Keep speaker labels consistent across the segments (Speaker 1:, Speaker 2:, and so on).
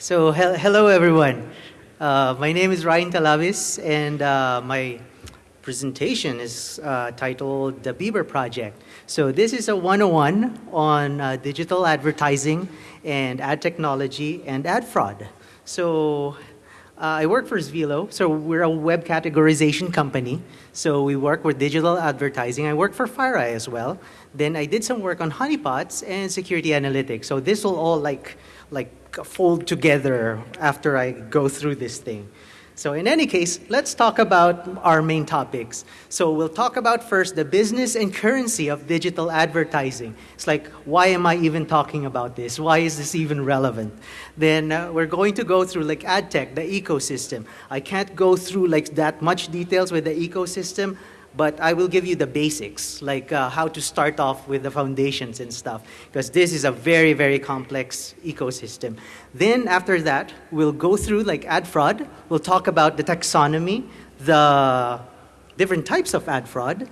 Speaker 1: So he hello everyone. Uh, my name is Ryan Talabis and uh, my presentation is uh, titled The Bieber Project. So this is a 101 on uh, digital advertising and ad technology and ad fraud. So uh, I work for Zvelo, so we're a web categorization company. So we work with digital advertising. I work for FireEye as well. Then I did some work on honeypots and security analytics. So this will all like, like fold together after I go through this thing. So in any case, let's talk about our main topics. So we'll talk about first the business and currency of digital advertising. It's like, why am I even talking about this? Why is this even relevant? Then uh, we're going to go through like ad tech, the ecosystem. I can't go through like that much details with the ecosystem but I will give you the basics, like uh, how to start off with the foundations and stuff, because this is a very, very complex ecosystem. Then after that, we'll go through like ad fraud. We'll talk about the taxonomy, the different types of ad fraud,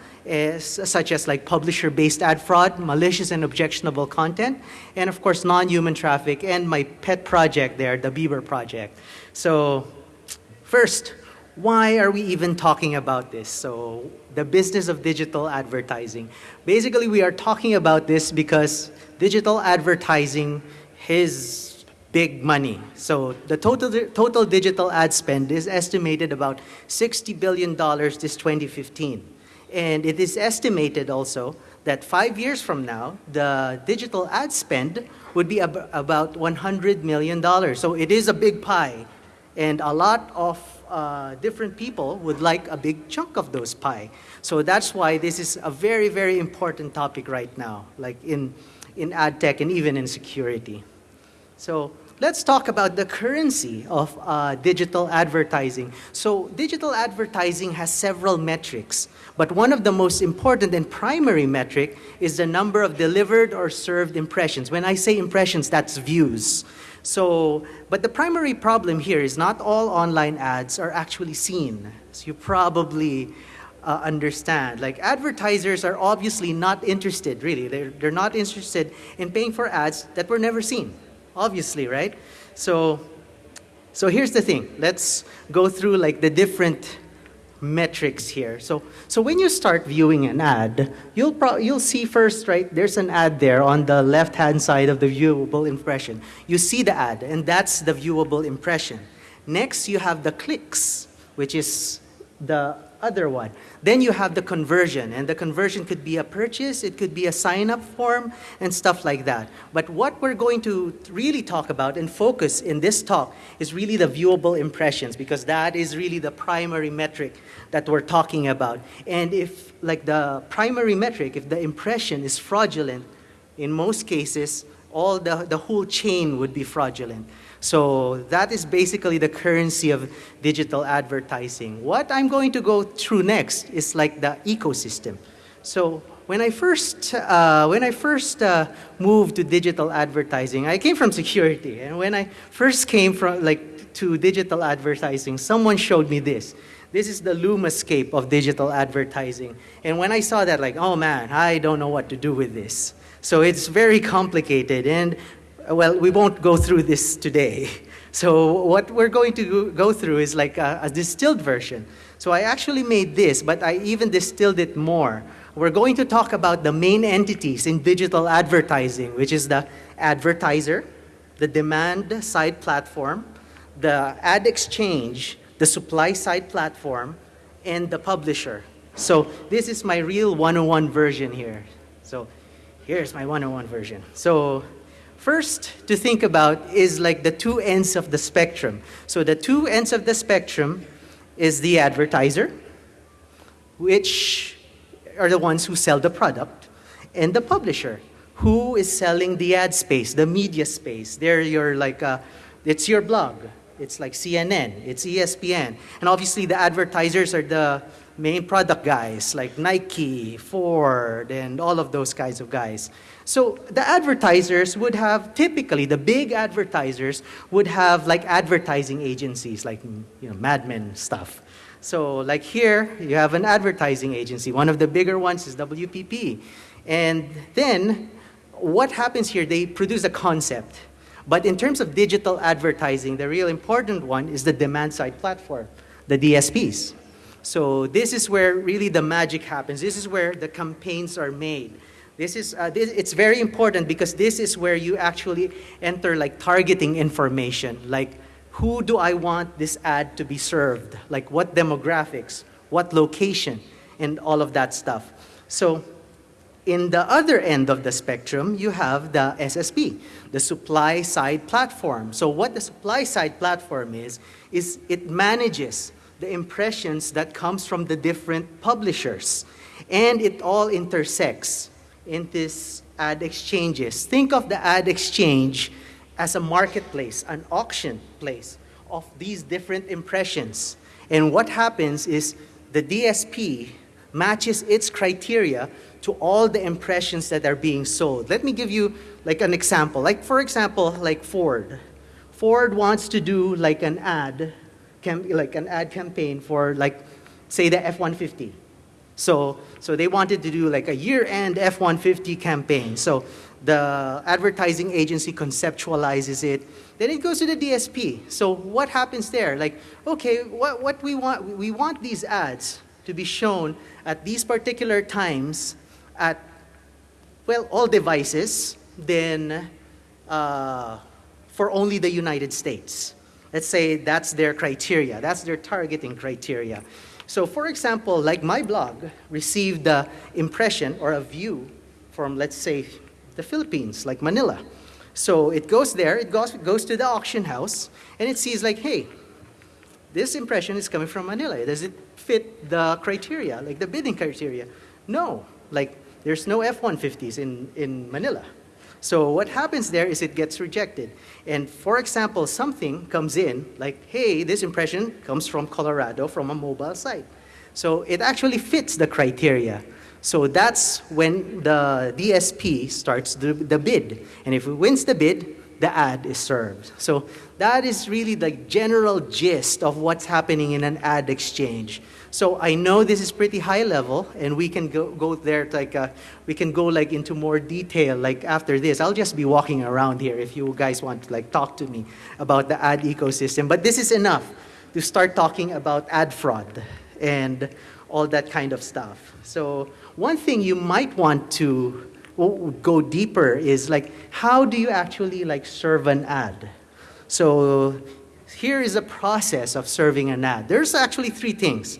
Speaker 1: such as like publisher-based ad fraud, malicious and objectionable content, and of course non-human traffic, and my pet project there, the Bieber project. So first, why are we even talking about this? So the business of digital advertising. Basically, we are talking about this because digital advertising is big money. So the total, total digital ad spend is estimated about $60 billion this 2015. And it is estimated also that five years from now, the digital ad spend would be ab about $100 million. So it is a big pie. And a lot of uh, different people would like a big chunk of those pie. So that's why this is a very, very important topic right now, like in, in ad tech and even in security. So let's talk about the currency of uh, digital advertising. So digital advertising has several metrics, but one of the most important and primary metric is the number of delivered or served impressions. When I say impressions, that's views. So, but the primary problem here is not all online ads are actually seen. So you probably uh, understand. Like advertisers are obviously not interested, really. They're, they're not interested in paying for ads that were never seen, obviously, right? So, so here's the thing. Let's go through like the different metrics here. So, so when you start viewing an ad, you'll, pro you'll see first, right, there's an ad there on the left-hand side of the viewable impression. You see the ad, and that's the viewable impression. Next, you have the clicks, which is the other one. Then you have the conversion, and the conversion could be a purchase, it could be a sign-up form, and stuff like that. But what we're going to really talk about and focus in this talk is really the viewable impressions, because that is really the primary metric that we're talking about. And if, like the primary metric, if the impression is fraudulent, in most cases, all the, the whole chain would be fraudulent. So that is basically the currency of digital advertising. What I'm going to go through next is like the ecosystem. So when I first, uh, when I first uh, moved to digital advertising, I came from security. And when I first came from like to digital advertising, someone showed me this. This is the Lumascape of digital advertising. And when I saw that, like, oh man, I don't know what to do with this. So it's very complicated. And well, we won't go through this today. So what we're going to go through is like a, a, distilled version. So I actually made this, but I even distilled it more. We're going to talk about the main entities in digital advertising, which is the advertiser, the demand side platform, the ad exchange, the supply side platform, and the publisher. So this is my real 101 version here. So here's my 101 version. So First to think about is like the two ends of the spectrum. So the two ends of the spectrum is the advertiser, which are the ones who sell the product, and the publisher, who is selling the ad space, the media space. They're your like, uh, it's your blog. It's like CNN, it's ESPN. And obviously the advertisers are the main product guys like Nike, Ford, and all of those kinds of guys. So the advertisers would have, typically, the big advertisers would have like advertising agencies, like you know, Mad Men stuff. So like here, you have an advertising agency. One of the bigger ones is WPP. And then what happens here, they produce a concept. But in terms of digital advertising, the real important one is the demand side platform, the DSPs. So this is where really the magic happens. This is where the campaigns are made. This is, uh, this, it's very important because this is where you actually enter like targeting information, like who do I want this ad to be served? Like what demographics, what location, and all of that stuff. So in the other end of the spectrum, you have the SSP, the supply side platform. So what the supply side platform is, is it manages the impressions that comes from the different publishers. And it all intersects in this ad exchanges. Think of the ad exchange as a marketplace, an auction place of these different impressions. And what happens is the DSP matches its criteria to all the impressions that are being sold. Let me give you like an example. Like for example, like Ford. Ford wants to do like an ad, like an ad campaign for like say the F-150. So, so they wanted to do like a year-end F-150 campaign. So the advertising agency conceptualizes it. Then it goes to the DSP. So what happens there? Like, okay, what, what we want, we want these ads to be shown at these particular times at, well, all devices, then uh, for only the United States. Let's say that's their criteria, that's their targeting criteria. So for example, like my blog received the impression or a view from, let's say, the Philippines, like Manila. So it goes there, it goes, goes to the auction house, and it sees like, hey, this impression is coming from Manila. Does it fit the criteria, like the bidding criteria? No, like there's no F-150s in, in Manila. So what happens there is it gets rejected. And for example, something comes in like, hey, this impression comes from Colorado from a mobile site. So it actually fits the criteria. So that's when the DSP starts the, the bid. And if it wins the bid, the ad is served. So that is really the general gist of what's happening in an ad exchange. So I know this is pretty high level, and we can go, go there like uh, we can go like into more detail like after this. I'll just be walking around here if you guys want to like talk to me about the ad ecosystem. But this is enough to start talking about ad fraud and all that kind of stuff. So one thing you might want to go deeper is like how do you actually like serve an ad? So here is a process of serving an ad. There's actually three things.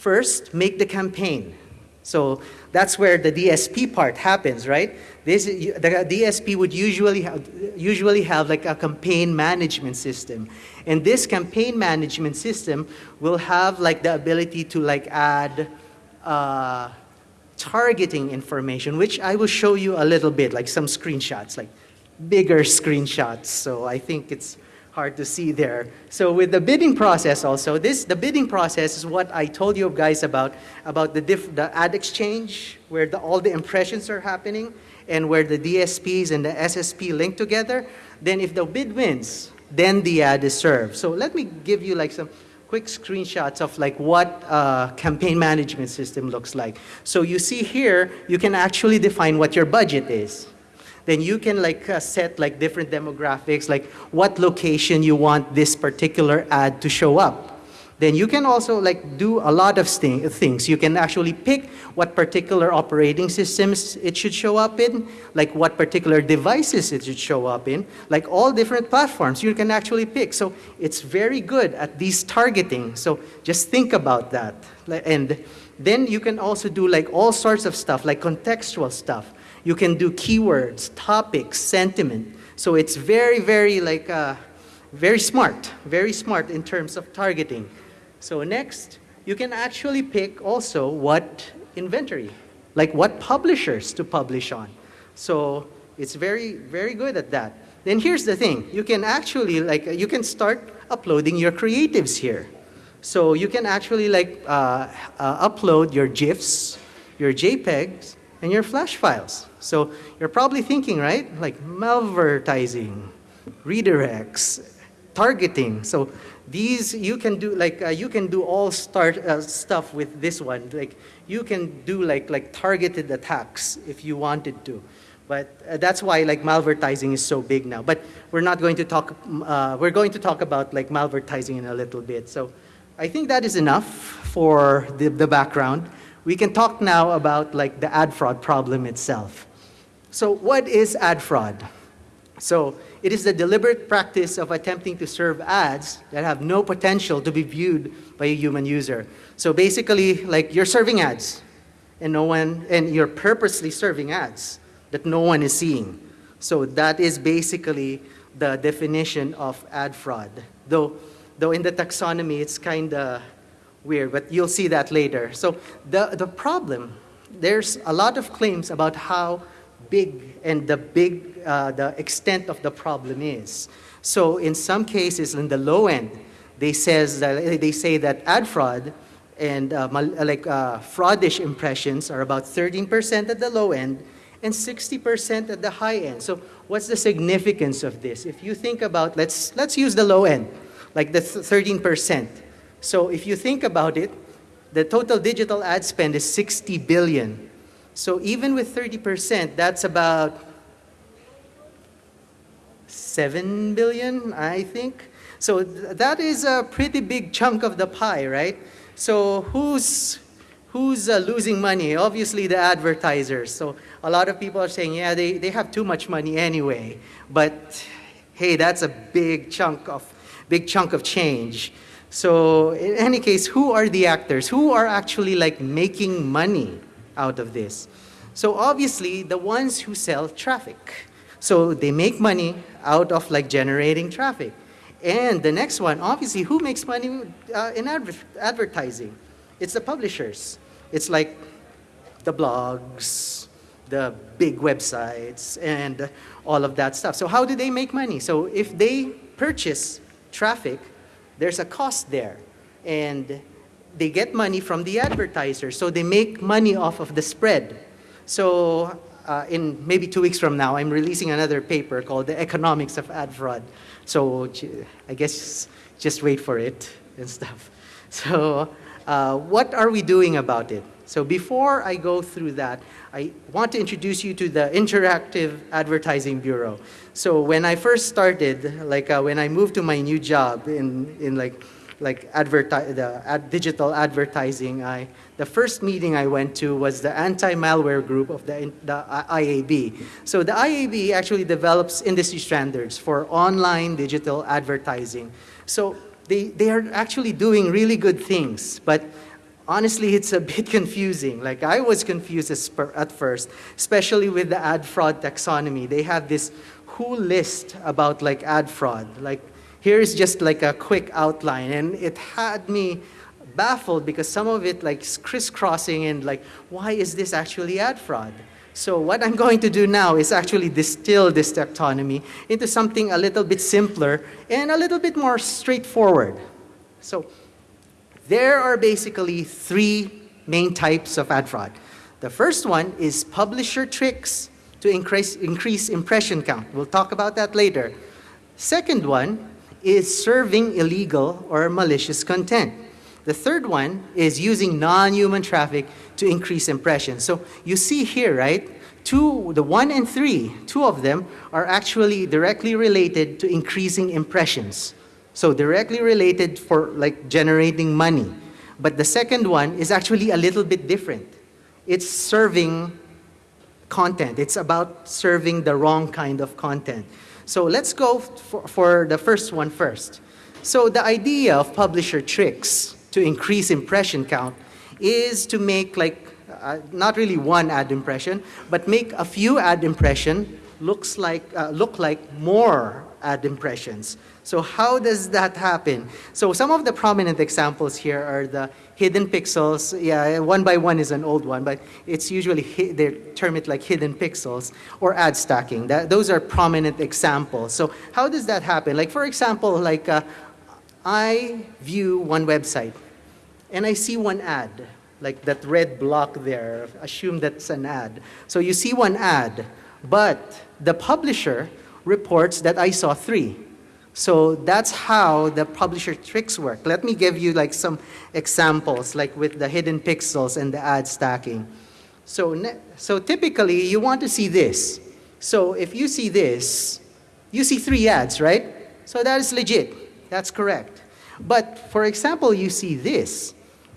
Speaker 1: First, make the campaign. So that's where the DSP part happens, right? This, the DSP would usually have, usually have like a campaign management system. And this campaign management system will have like the ability to like add uh, targeting information, which I will show you a little bit, like some screenshots, like bigger screenshots. So I think it's hard to see there. So with the bidding process also, this the bidding process is what I told you guys about, about the, diff, the ad exchange, where the, all the impressions are happening, and where the DSPs and the SSP link together. Then if the bid wins, then the ad is served. So let me give you like some quick screenshots of like what a campaign management system looks like. So you see here, you can actually define what your budget is then you can like uh, set like different demographics, like what location you want this particular ad to show up. Then you can also like do a lot of things. You can actually pick what particular operating systems it should show up in, like what particular devices it should show up in, like all different platforms you can actually pick. So it's very good at these targeting. So just think about that. And then you can also do like all sorts of stuff, like contextual stuff. You can do keywords, topics, sentiment. So it's very, very like, uh, very smart, very smart in terms of targeting. So next, you can actually pick also what inventory, like what publishers to publish on. So it's very, very good at that. Then here's the thing, you can actually like, you can start uploading your creatives here. So you can actually like uh, uh, upload your GIFs, your JPEGs, and your flash files. So you're probably thinking, right? Like malvertising, redirects, targeting. So these you can do like uh, you can do all start uh, stuff with this one. Like you can do like like targeted attacks if you wanted to. But uh, that's why like malvertising is so big now. But we're not going to talk, uh, we're going to talk about like malvertising in a little bit. So I think that is enough for the, the background. We can talk now about like the ad fraud problem itself. So what is ad fraud? So it is the deliberate practice of attempting to serve ads that have no potential to be viewed by a human user. So basically, like you're serving ads, and no one, and you're purposely serving ads that no one is seeing. So that is basically the definition of ad fraud. Though, though in the taxonomy, it's kind of weird, but you'll see that later. So the, the problem, there's a lot of claims about how big and the big, uh, the extent of the problem is. So in some cases, in the low end, they says that they say that ad fraud and uh, like uh, fraudish impressions are about 13% at the low end and 60% at the high end. So what's the significance of this? If you think about, let's, let's use the low end, like the 13%. So if you think about it, the total digital ad spend is 60 billion. So even with 30%, that's about 7 billion, I think. So th that is a pretty big chunk of the pie, right? So who's, who's uh, losing money? Obviously the advertisers. So a lot of people are saying, yeah, they, they have too much money anyway. But hey, that's a big chunk of, big chunk of change. So in any case, who are the actors? Who are actually like making money out of this? So obviously the ones who sell traffic. So they make money out of like generating traffic. And the next one, obviously, who makes money uh, in adver advertising? It's the publishers. It's like the blogs, the big websites, and all of that stuff. So how do they make money? So if they purchase traffic, there's a cost there. And they get money from the advertisers. So they make money off of the spread. So uh, in maybe two weeks from now, I'm releasing another paper called The Economics of Ad Fraud. So I guess just wait for it and stuff. So uh, what are we doing about it? So before I go through that, I want to introduce you to the Interactive Advertising Bureau. So when I first started, like uh, when I moved to my new job in, in like like adverti the ad digital advertising, I, the first meeting I went to was the anti-malware group of the, the IAB. So the IAB actually develops industry standards for online digital advertising. So they, they are actually doing really good things, but honestly, it's a bit confusing. Like I was confused at first, especially with the ad fraud taxonomy. They have this who list about like ad fraud. Like Here's just like a quick outline, and it had me baffled because some of it like crisscrossing and like, why is this actually ad fraud? So what I'm going to do now is actually distill this taxonomy into something a little bit simpler and a little bit more straightforward. So there are basically three main types of ad fraud. The first one is publisher tricks to increase, increase impression count. We'll talk about that later. Second one is serving illegal or malicious content. The third one is using non-human traffic to increase impressions. So you see here, right? Two, the one and three, two of them are actually directly related to increasing impressions. So directly related for like generating money. But the second one is actually a little bit different. It's serving content. It's about serving the wrong kind of content. So let's go for, for the first one first. So the idea of publisher tricks to increase impression count is to make like, uh, not really one ad impression, but make a few ad impression looks like, uh, look like more ad impressions. So how does that happen? So some of the prominent examples here are the hidden pixels. Yeah, one by one is an old one, but it's usually, they term it like hidden pixels or ad stacking. That, those are prominent examples. So how does that happen? Like for example, like uh, I view one website and I see one ad, like that red block there, assume that's an ad. So you see one ad, but the publisher reports that I saw three. So that's how the publisher tricks work. Let me give you like some examples, like with the hidden pixels and the ad stacking. So, so typically, you want to see this. So if you see this, you see three ads, right? So that is legit. That's correct. But for example, you see this,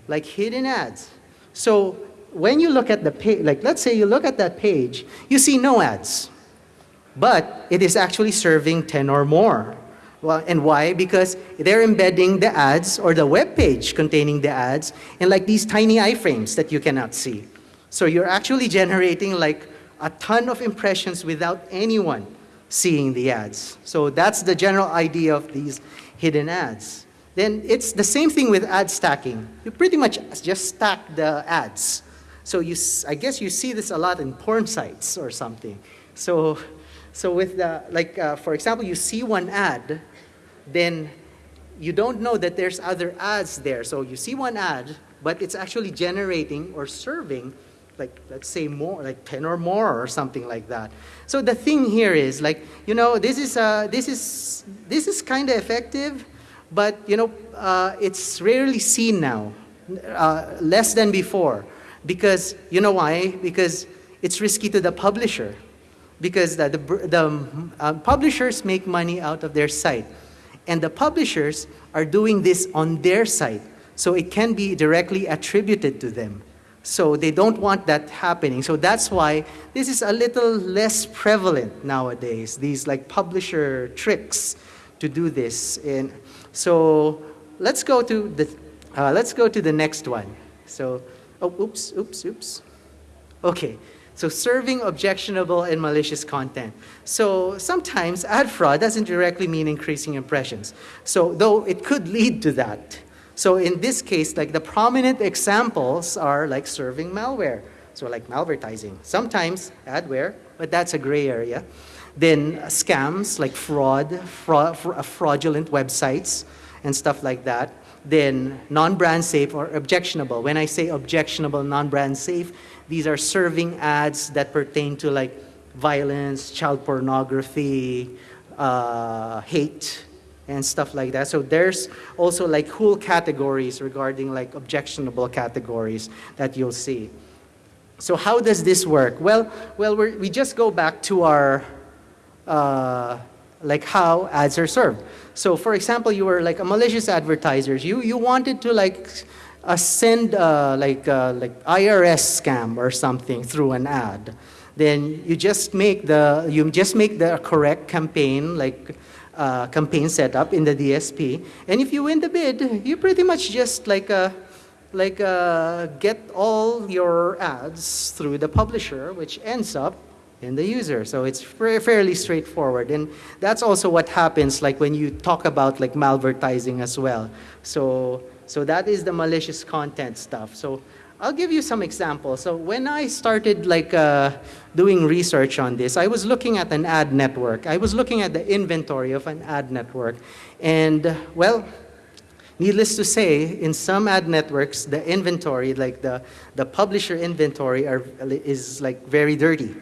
Speaker 1: like hidden ads. So when you look at the page, like let's say you look at that page, you see no ads. But it is actually serving 10 or more. Well, and why? Because they're embedding the ads or the web page containing the ads in like these tiny iframes that you cannot see. So you're actually generating like a ton of impressions without anyone seeing the ads. So that's the general idea of these hidden ads. Then it's the same thing with ad stacking. You pretty much just stack the ads. So you, I guess you see this a lot in porn sites or something. So, so with the, like, uh, for example, you see one ad, then you don't know that there's other ads there. So you see one ad, but it's actually generating or serving like let's say more like 10 or more or something like that. So the thing here is like you know this is uh, this is this is kind of effective but you know uh, it's rarely seen now uh, less than before. Because you know why? Because it's risky to the publisher. Because the, the, the uh, publishers make money out of their site and the publishers are doing this on their site so it can be directly attributed to them so they don't want that happening. So that's why this is a little less prevalent nowadays, these like publisher tricks to do this. And so let's go to the, uh, let's go to the next one. So, oh, oops, oops, oops. Okay, so serving objectionable and malicious content. So sometimes ad fraud doesn't directly mean increasing impressions. So though it could lead to that. So in this case, like the prominent examples are like serving malware. So like malvertising. Sometimes adware, but that's a gray area. Then scams like fraud, fraud uh, fraudulent websites and stuff like that. Then non-brand safe or objectionable. When I say objectionable, non-brand safe, these are serving ads that pertain to like violence, child pornography, uh, hate, and stuff like that. So there's also like whole categories regarding like objectionable categories that you'll see. So how does this work? Well, well, we just go back to our uh, like how ads are served. So for example, you were like a malicious advertiser. You you wanted to like uh, send uh, like uh, like IRS scam or something through an ad. Then you just make the you just make the correct campaign like uh, campaign setup in the DSP. And if you win the bid, you pretty much just like uh, like uh, get all your ads through the publisher, which ends up in the user. So it's fairly straightforward. And that's also what happens like when you talk about like malvertising as well. So, so that is the malicious content stuff. So I'll give you some examples. So when I started like uh, doing research on this, I was looking at an ad network. I was looking at the inventory of an ad network. And well, needless to say, in some ad networks, the inventory, like the, the publisher inventory are, is like very dirty.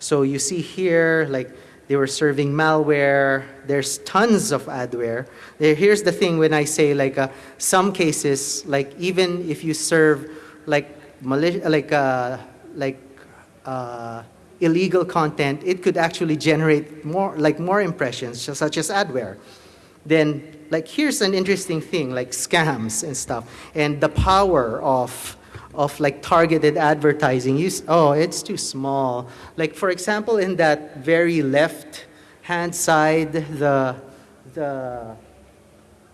Speaker 1: So you see here, like they were serving malware. There's tons of adware. Here's the thing when I say like uh, some cases, like even if you serve like like uh, like uh, illegal content, it could actually generate more like more impressions, such as adware. Then like here's an interesting thing, like scams and stuff, and the power of of like targeted advertising. You, oh, it's too small. Like for example, in that very left hand side, the the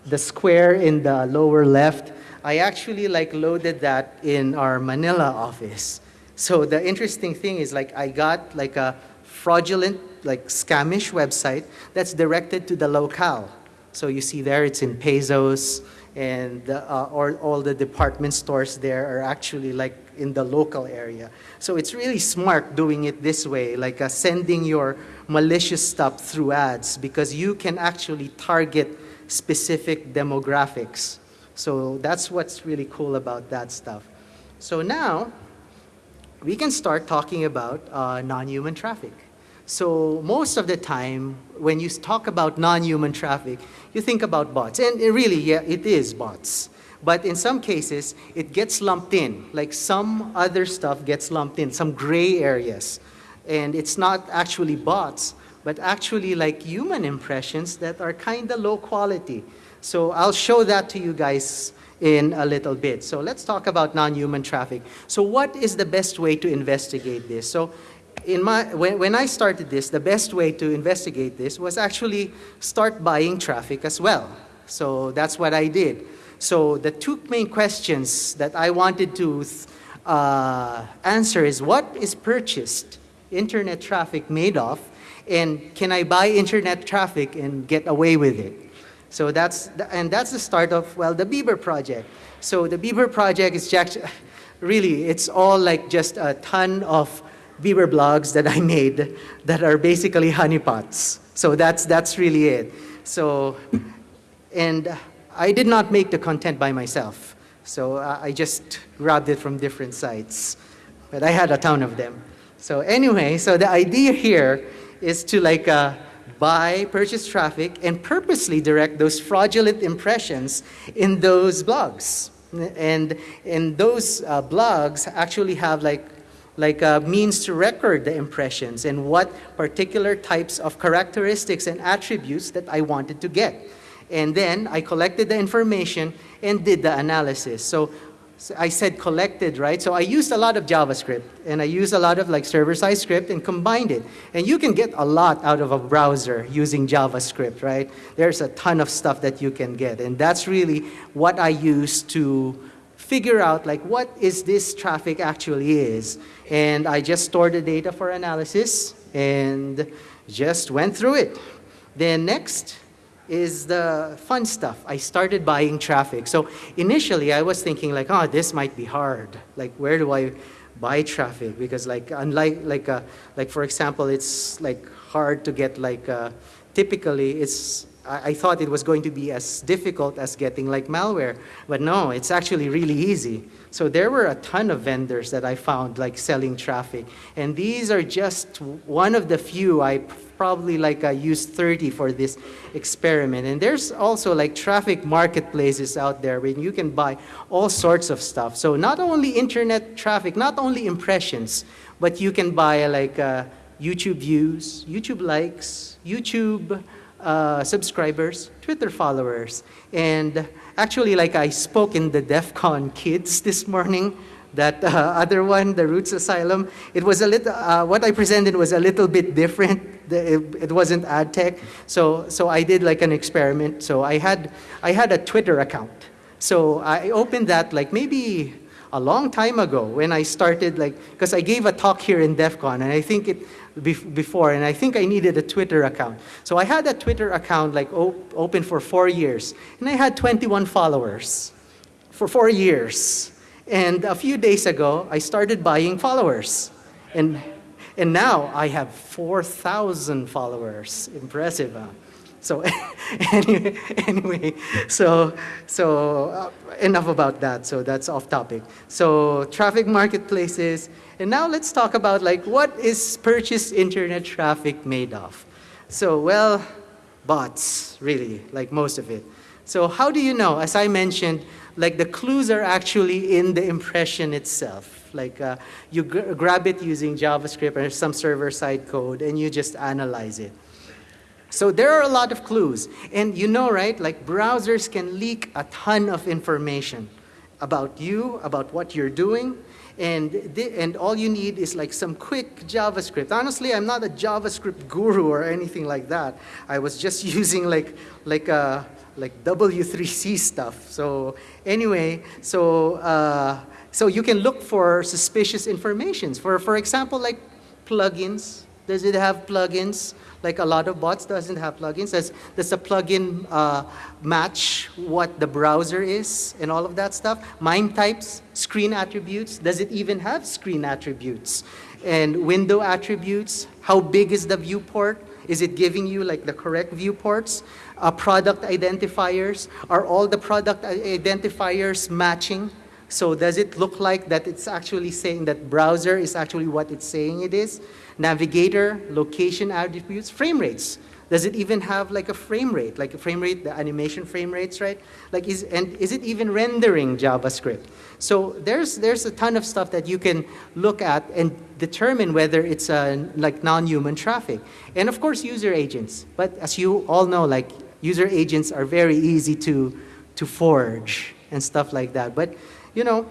Speaker 1: the square in the lower left, I actually like loaded that in our Manila office. So the interesting thing is like I got like a fraudulent, like scamish website that's directed to the locale. So you see there it's in pesos and uh, all, all the department stores there are actually like in the local area. So it's really smart doing it this way, like uh, sending your malicious stuff through ads because you can actually target specific demographics. So that's what's really cool about that stuff. So now we can start talking about uh, non-human traffic. So most of the time, when you talk about non-human traffic, you think about bots. And really, yeah, it is bots. But in some cases, it gets lumped in. Like some other stuff gets lumped in, some gray areas. And it's not actually bots, but actually like human impressions that are kind of low quality. So I'll show that to you guys in a little bit. So let's talk about non-human traffic. So what is the best way to investigate this? So in my, when, when I started this, the best way to investigate this was actually start buying traffic as well. So that's what I did. So the two main questions that I wanted to uh, answer is what is purchased internet traffic made of and can I buy internet traffic and get away with it? So that's, the, and that's the start of, well, the Bieber project. So the Bieber project is just, really, it's all like just a ton of Bieber blogs that I made that are basically honeypots. So that's, that's really it. So, and I did not make the content by myself. So I just grabbed it from different sites. But I had a ton of them. So anyway, so the idea here is to like uh, buy, purchase traffic, and purposely direct those fraudulent impressions in those blogs. And, and those uh, blogs actually have like, like a means to record the impressions and what particular types of characteristics and attributes that I wanted to get. And then I collected the information and did the analysis. So I said collected, right? So I used a lot of JavaScript and I used a lot of like server-side script and combined it. And you can get a lot out of a browser using JavaScript, right? There's a ton of stuff that you can get. And that's really what I used to figure out like what is this traffic actually is. And I just stored the data for analysis and just went through it. Then next, is the fun stuff. I started buying traffic. So initially I was thinking like, oh, this might be hard. Like where do I buy traffic? Because like unlike like uh, like for example, it's like hard to get like uh, typically it's I, I thought it was going to be as difficult as getting like malware, but no, it's actually really easy. So there were a ton of vendors that I found like selling traffic, and these are just one of the few I probably like I used 30 for this experiment. And there's also like traffic marketplaces out there where you can buy all sorts of stuff. So not only internet traffic, not only impressions, but you can buy like uh, YouTube views, YouTube likes, YouTube uh, subscribers, Twitter followers. And actually like I spoke in the DEF CON kids this morning that uh, other one, the r00tz Asylum, it was a little, uh, what I presented was a little bit different. It, it, wasn't ad tech. So, so I did like an experiment. So I had, I had a Twitter account. So I opened that like maybe a long time ago when I started like, because I gave a talk here in DEF CON and I think it, before and I think I needed a Twitter account. So I had a Twitter account like op open for four years and I had 21 followers for four years. And a few days ago, I started buying followers. And, and now I have 4,000 followers. Impressive, huh? So anyway, anyway, so, so uh, enough about that. So that's off topic. So traffic marketplaces. And now let's talk about like what is purchased internet traffic made of? So well, bots, really, like most of it. So how do you know? As I mentioned, like the clues are actually in the impression itself. Like uh, you gr grab it using JavaScript or some server-side code and you just analyze it. So there are a lot of clues. And you know, right, like browsers can leak a ton of information about you, about what you're doing, and, and all you need is like some quick JavaScript. Honestly, I'm not a JavaScript guru or anything like that. I was just using like, like a, like W3C stuff. So anyway, so, uh, so you can look for suspicious information. For, for example, like plugins. Does it have plugins? Like a lot of bots doesn't have plugins. Does, does the plugin uh, match what the browser is and all of that stuff? MIME types, screen attributes. Does it even have screen attributes? And window attributes, how big is the viewport? Is it giving you like the correct viewports? Uh, product identifiers, are all the product identifiers matching? So does it look like that it's actually saying that browser is actually what it's saying it is? Navigator, location attributes, frame rates. Does it even have like a frame rate, like a frame rate, the animation frame rates, right? Like is, and is it even rendering JavaScript? So there's, there's a ton of stuff that you can look at and determine whether it's a, like non-human traffic. And of course, user agents. But as you all know, like user agents are very easy to, to forge and stuff like that. But, you know,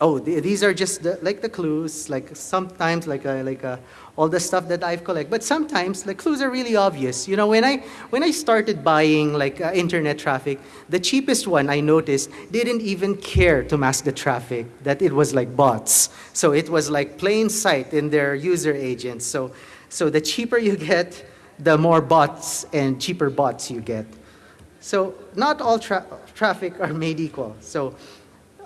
Speaker 1: oh, th these are just the, like the clues, like sometimes like a, like a, all the stuff that I've collected. But sometimes the clues are really obvious. You know, when I, when I started buying like uh, internet traffic, the cheapest one I noticed didn't even care to mask the traffic, that it was like bots. So it was like plain sight in their user agents. So, so the cheaper you get, the more bots and cheaper bots you get. So not all tra traffic are made equal. So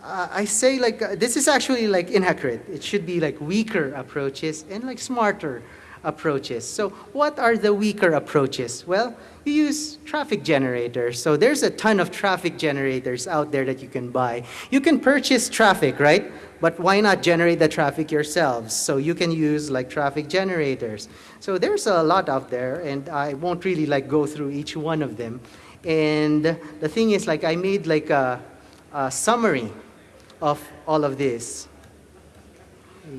Speaker 1: uh, I say like, uh, this is actually like inaccurate. It should be like weaker approaches and like smarter approaches. So what are the weaker approaches? Well, you use traffic generators. So there's a ton of traffic generators out there that you can buy. You can purchase traffic, right? But why not generate the traffic yourselves? So you can use like traffic generators. So there's a lot out there and I won't really like go through each one of them. And the thing is like I made like a, a summary of all of this.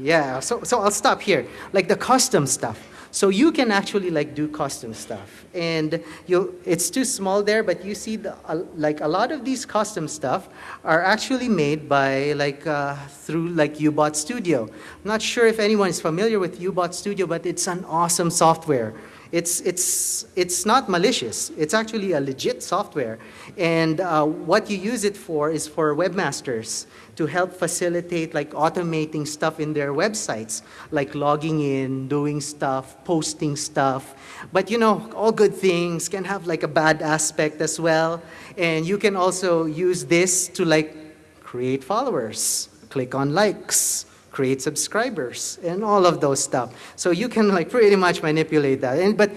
Speaker 1: Yeah, so, so I'll stop here. Like the custom stuff. So you can actually like do custom stuff. And you it's too small there, but you see the, uh, like a lot of these custom stuff are actually made by like uh, through like UBot Studio. I'm not sure if anyone is familiar with UBot Studio, but it's an awesome software. It's, it's, it's not malicious. It's actually a legit software. And uh, what you use it for is for webmasters to help facilitate like automating stuff in their websites, like logging in, doing stuff, posting stuff. But you know, all good things can have like a bad aspect as well. And you can also use this to like create followers, click on likes, create subscribers, and all of those stuff. So you can like pretty much manipulate that. And, but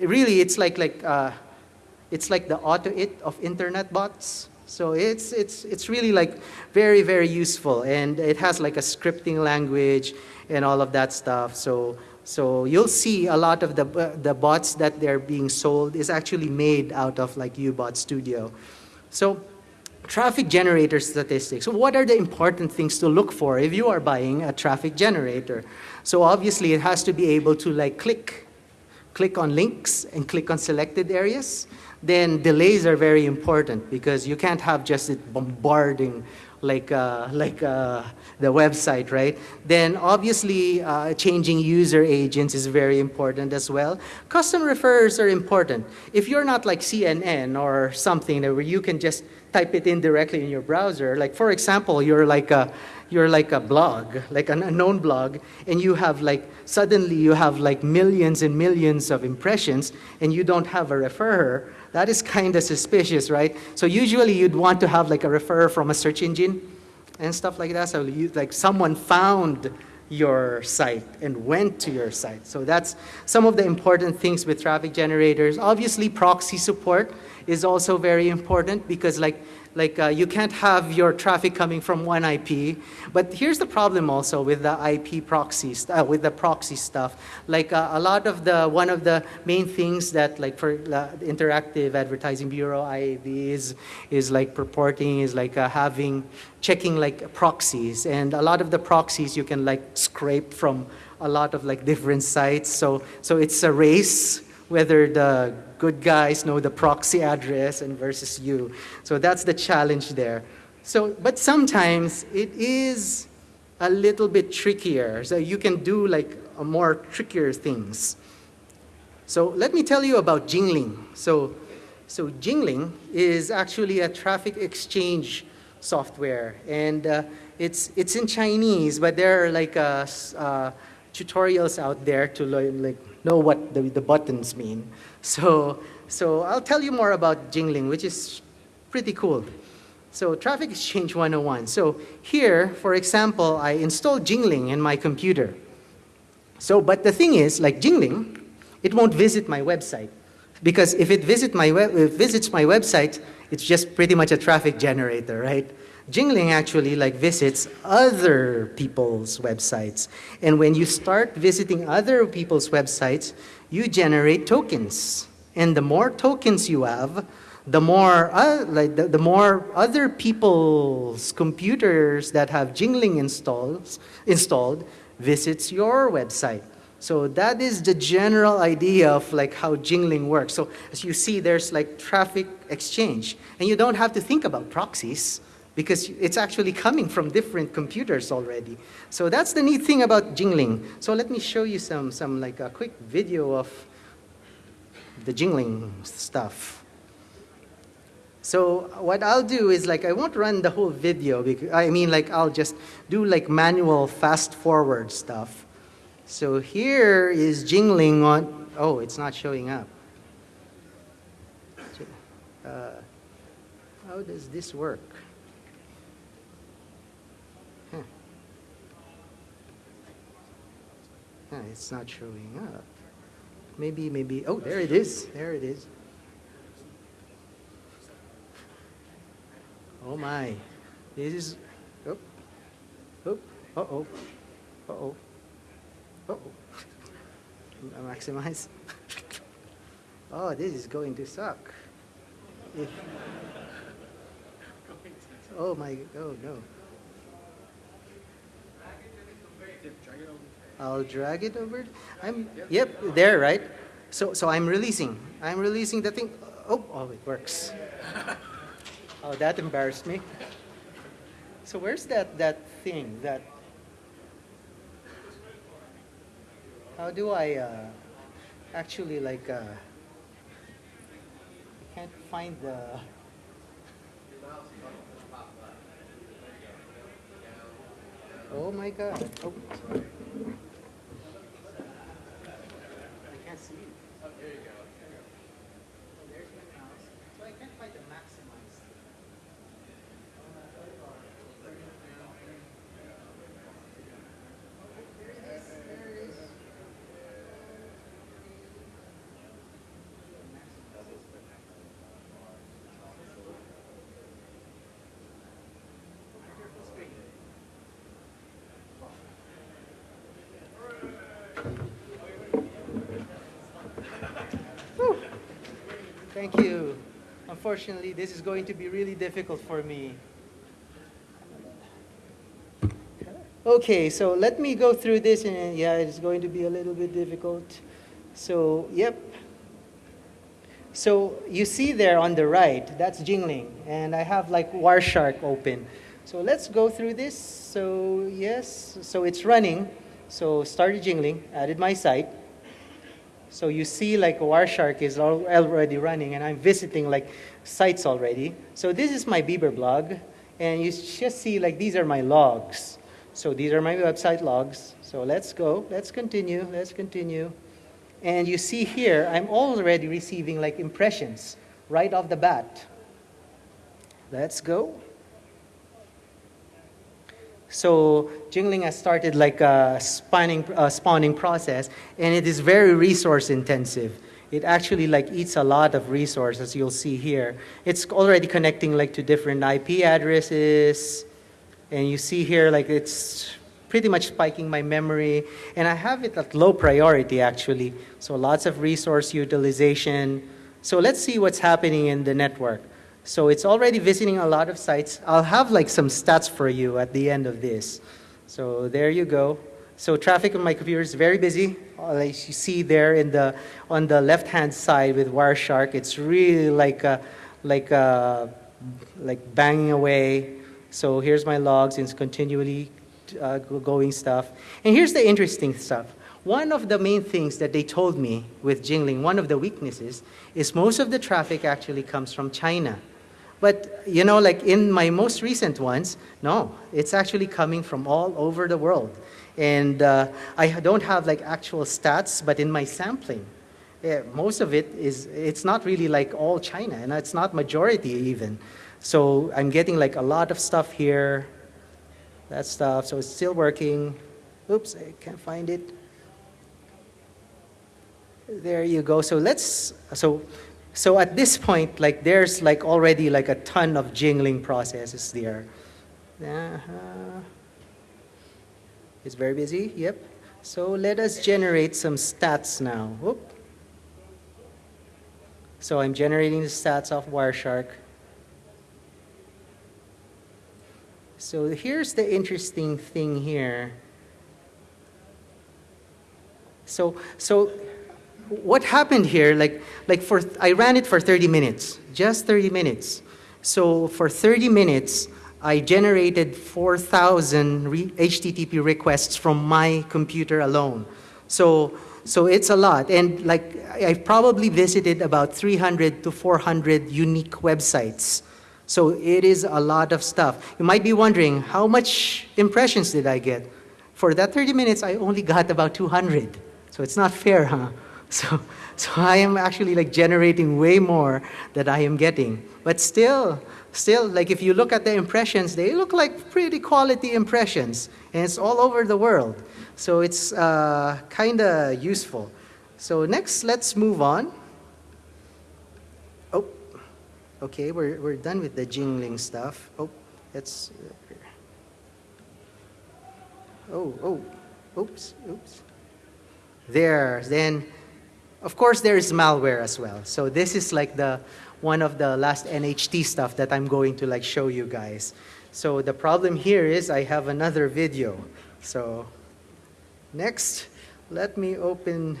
Speaker 1: really, it's like, like, uh, it's like the AutoIt of internet bots. So it's, it's, it's really like very, very useful. And it has like a scripting language and all of that stuff. So, so you'll see a lot of the, the bots that they're being sold is actually made out of like UBot Studio. So traffic generator statistics. So what are the important things to look for if you are buying a traffic generator? So obviously it has to be able to like click, click on links and click on selected areas. Then delays are very important because you can't have just it bombarding like, uh, like uh, the website, right? Then obviously uh, changing user agents is very important as well. Custom referrers are important. If you're not like CNN or something where you can just type it in directly in your browser, like for example, you're like a, you're like a blog, like an unknown blog, and you have like, suddenly you have like millions and millions of impressions, and you don't have a referrer, that is kind of suspicious, right? So usually you'd want to have like a referrer from a search engine and stuff like that. So you, like someone found your site and went to your site. So that's some of the important things with traffic generators. Obviously, proxy support is also very important because like like uh, you can't have your traffic coming from one IP. But here's the problem also with the IP proxies, uh, with the proxy stuff. Like uh, a lot of the, one of the main things that like for the Interactive Advertising Bureau, IAB, is, is like purporting, is like uh, having, checking like proxies. And a lot of the proxies you can like scrape from a lot of like different sites. So, so it's a race whether the good guys know the proxy address and versus you. So that's the challenge there. So, but sometimes it is a little bit trickier. So you can do like more trickier things. So let me tell you about Jingling. So, so Jingling is actually a traffic exchange software. And uh, it's, it's in Chinese, but there are like uh, uh, tutorials out there to learn, like know what the, the buttons mean. So, so I'll tell you more about Jingling, which is pretty cool. So Traffic Exchange 101. So here, for example, I installed Jingling in my computer. So, but the thing is, like Jingling, it won't visit my website. Because if it visit my web, visits my website, it's just pretty much a traffic generator, right? Jingling actually like visits other people's websites. And when you start visiting other people's websites, you generate tokens. And the more tokens you have, the more, uh, like the, the more other people's computers that have Jingling installs, installed visits your website. So that is the general idea of like how Jingling works. So as you see, there's like traffic exchange. And you don't have to think about proxies because it's actually coming from different computers already. So that's the neat thing about Jingling. So let me show you some, some like a quick video of the Jingling stuff. So what I'll do is like, I won't run the whole video. Because, I mean like, I'll just do like manual fast forward stuff. So here is Jingling on, oh, it's not showing up. Uh, how does this work? Yeah, it's not showing up. Maybe, maybe, oh, there it is. There it is. Oh my. This is, oh, oh, uh-oh, uh-oh, uh-oh. Maximize. oh, this is going to suck. If, oh my, oh no. I'll drag it over. I'm, yep, there, right? So, so I'm releasing. I'm releasing the thing. Oh, oh, it works. Oh, that embarrassed me. So where's that, that thing, that, how do I uh, actually like, uh, I can't find the, oh my God. Oh, sorry. Thank you. Unfortunately, this is going to be really difficult for me. Okay, so let me go through this, and yeah, it's going to be a little bit difficult. So, yep. So you see there on the right, that's Jingling, and I have like Wireshark open. So let's go through this. So yes, so it's running. So started Jingling, added my site. So you see like Wireshark is already running and I'm visiting like sites already. So this is my Beaver blog and you just see like these are my logs. So these are my website logs. So let's go, let's continue, let's continue. And you see here, I'm already receiving like impressions right off the bat. Let's go. So Jingling has started like a spawning, uh, spawning process, and it is very resource intensive. It actually like eats a lot of resources, you'll see here. It's already connecting like to different IP addresses, and you see here like it's pretty much spiking my memory, and I have it at low priority actually. So lots of resource utilization. So let's see what's happening in the network. So it's already visiting a lot of sites. I'll have like some stats for you at the end of this. So there you go. So traffic on my computer is very busy. As you see there in the, on the left-hand side with Wireshark, it's really like, a, like, a, like banging away. So here's my logs, it's continually uh, going stuff. And here's the interesting stuff. One of the main things that they told me with Jingling, one of the weaknesses, is most of the traffic actually comes from China. But, you know, like in my most recent ones, no, it's actually coming from all over the world. And uh, I don't have like actual stats, but in my sampling, yeah, most of it is, it's not really like all China, and it's not majority even. So I'm getting like a lot of stuff here, that stuff, so it's still working. Oops, I can't find it. There you go. So let's, so so at this point, like there's like already like a ton of jingling processes there. Uh-huh. It's very busy, yep. So let us generate some stats now. Whoop. So I'm generating the stats of Wireshark. So here's the interesting thing here. So, so what happened here, like, like for, I ran it for 30 minutes, just 30 minutes. So for 30 minutes, I generated 4,000 re HTTP requests from my computer alone. So, so it's a lot. And like, I've probably visited about 300 to 400 unique websites. So it is a lot of stuff. You might be wondering, how much impressions did I get? For that 30 minutes, I only got about 200. So it's not fair, huh? So, so I am actually like generating way more that I am getting. But still, still, like if you look at the impressions, they look like pretty quality impressions. And it's all over the world. So it's uh, kind of useful. So next, let's move on. Oh, okay, we're, we're done with the jingling stuff. Oh, let's, oh, oh, oops, oops. There, then, of course, there is malware as well. So this is like the one of the last NHT stuff that I'm going to like show you guys. So the problem here is I have another video. So next, let me open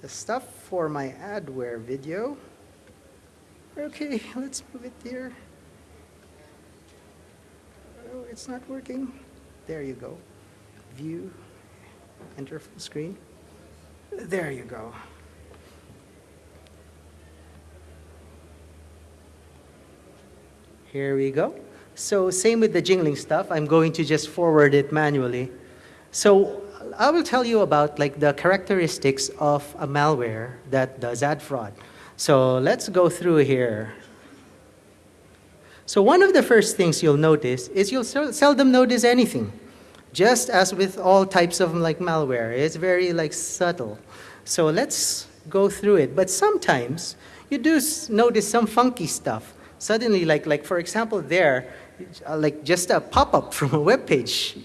Speaker 1: the stuff for my adware video. Okay, let's move it here. Oh, it's not working. There you go. View, enter full screen. There you go. Here we go. So same with the jingling stuff. I'm going to just forward it manually. So I will tell you about like the characteristics of a malware that does ad fraud. So let's go through here. So one of the first things you'll notice is you'll seldom notice anything. Just as with all types of like malware, it's very like subtle. So let's go through it. But sometimes you do notice some funky stuff. Suddenly, like, like for example, there, uh, like just a pop-up from a web page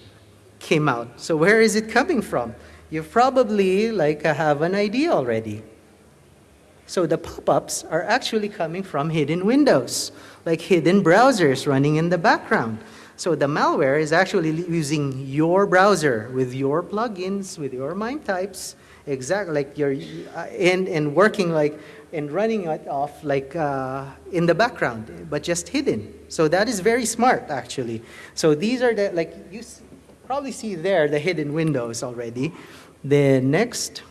Speaker 1: came out. So where is it coming from? You probably like have an idea already. So the pop-ups are actually coming from hidden windows, like hidden browsers running in the background. So the malware is actually using your browser with your plugins, with your MIME types, exactly like you're uh, and and working like and running it off like uh, in the background, but just hidden. So that is very smart actually. So these are the like you probably see there the hidden windows already. The next.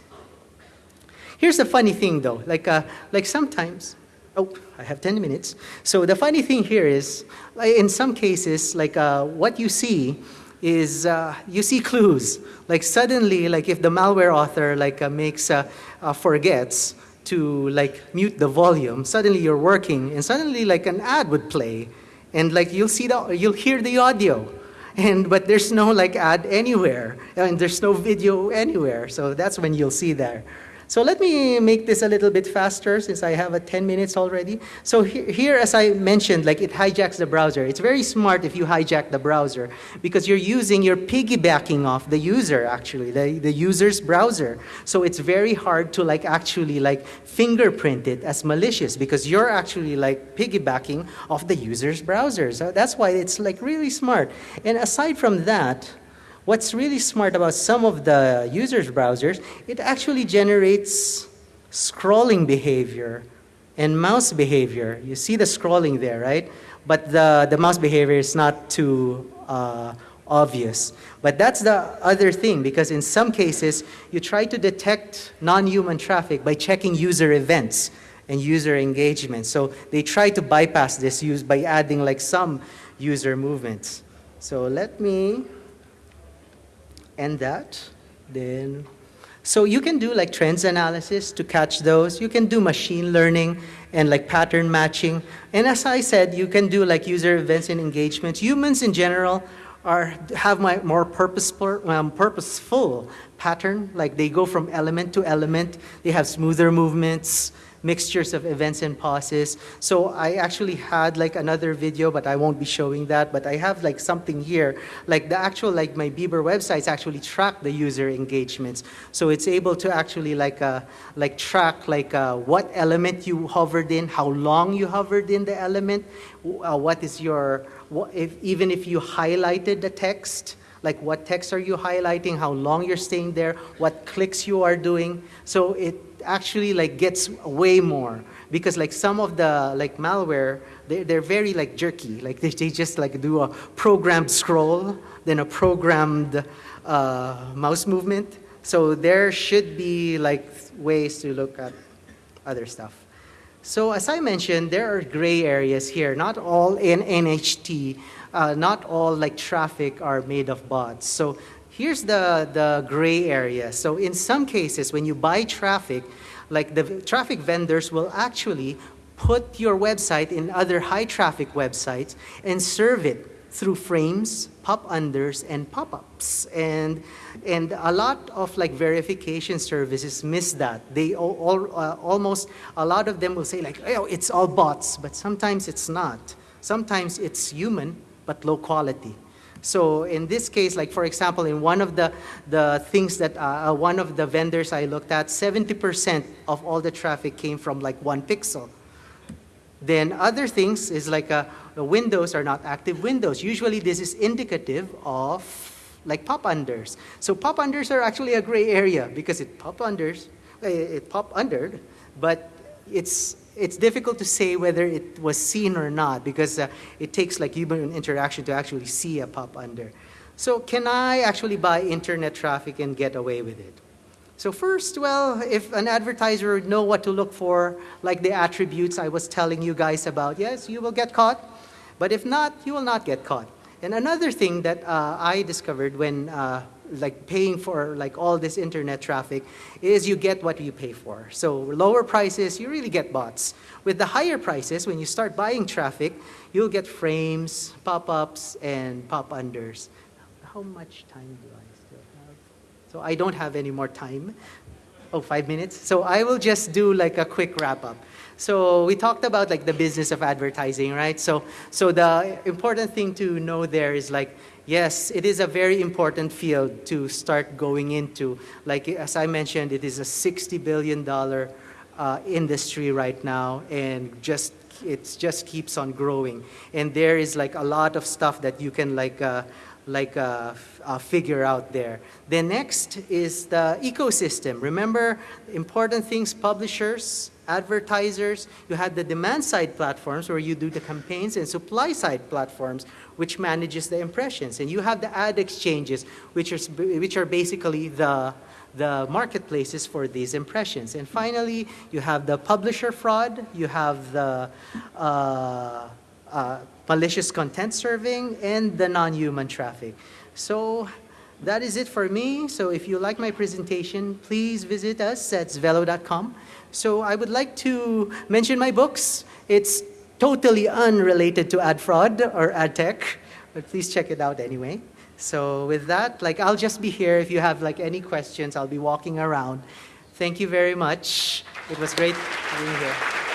Speaker 1: Here's the funny thing though, like uh, like sometimes Oh, I have 10 minutes. So the funny thing here is, in some cases, like uh, what you see is uh, you see clues. Like suddenly, like if the malware author like uh, makes uh, uh, forgets to like mute the volume, suddenly you're working, and suddenly like an ad would play, and like you'll see the you'll hear the audio, and but there's no like ad anywhere, and there's no video anywhere. So that's when you'll see there. So let me make this a little bit faster since I have a 10 minutes already. So here, here, as I mentioned, like it hijacks the browser. It's very smart if you hijack the browser because you're using, you're piggybacking off the user actually, the, the user's browser. So it's very hard to like actually like fingerprint it as malicious because you're actually like piggybacking off the user's browser. So that's why it's like really smart. And aside from that, What's really smart about some of the users' browsers, it actually generates scrolling behavior and mouse behavior. You see the scrolling there, right? But the, the mouse behavior is not too uh, obvious. But that's the other thing, because in some cases, you try to detect non-human traffic by checking user events and user engagement. So they try to bypass this use by adding like some user movements. So let me and that, then so you can do like trends analysis to catch those. You can do machine learning and like pattern matching. And as I said, you can do like user events and engagements. Humans in general are have my more purposeful, um, purposeful pattern. Like they go from element to element. They have smoother movements. Mixtures of events and pauses. So I actually had like another video, but I won't be showing that. But I have like something here, like the actual, like my Bieber websites actually track the user engagements. So it's able to actually like, uh, like track like uh, what element you hovered in, how long you hovered in the element, uh, what is your, what if, even if you highlighted the text, like what text are you highlighting, how long you're staying there, what clicks you are doing. So it actually like gets way more because like some of the like malware, they're, they're very like jerky. Like they, they just like do a programmed scroll, then a programmed uh, mouse movement. So there should be like ways to look at other stuff. So as I mentioned, there are gray areas here. Not all in NHT uh, not all like traffic are made of bots. So here's the, the gray area. So in some cases, when you buy traffic, like the traffic vendors will actually put your website in other high traffic websites and serve it through frames, pop-unders, and pop-ups. And, and a lot of like verification services miss that. They all, all uh, almost, a lot of them will say like, oh, it's all bots, but sometimes it's not. Sometimes it's human, but low quality. So in this case, like for example, in one of the, the things that, uh, uh one of the vendors I looked at, 70% of all the traffic came from like one pixel. Then other things is like uh, the windows are not active windows. Usually this is indicative of like pop-unders. So pop-unders are actually a gray area because it pop-unders, uh, it pop-undered, but it's it's difficult to say whether it was seen or not because uh, it takes like human interaction to actually see a pop under. So can I actually buy internet traffic and get away with it? So first, well, if an advertiser know what to look for, like the attributes I was telling you guys about, yes, you will get caught. But if not, you will not get caught. And another thing that uh, I discovered when uh, like paying for like all this internet traffic is you get what you pay for. So lower prices, you really get bots. With the higher prices, when you start buying traffic, you'll get frames, pop-ups, and pop-unders. How much time do I still have? So I don't have any more time. Oh, five minutes? So I will just do like a quick wrap-up. So we talked about like the business of advertising, right? So, so the important thing to know there is like Yes, it is a very important field to start going into. Like as I mentioned, it is a $60 billion uh, industry right now and just it just keeps on growing. And there is like a lot of stuff that you can like uh, like uh, uh, figure out there. The next is the ecosystem. Remember, important things, publishers, advertisers, you have the demand side platforms where you do the campaigns and supply side platforms which manages the impressions. And you have the ad exchanges, which are, which are basically the, the marketplaces for these impressions. And finally, you have the publisher fraud, you have the uh, uh, malicious content serving, and the non-human traffic. So that is it for me. So if you like my presentation, please visit us at zvelo.com. So I would like to mention my books. It's totally unrelated to ad fraud or ad tech, but please check it out anyway. So with that, like I'll just be here. If you have like any questions, I'll be walking around. Thank you very much. It was great being here.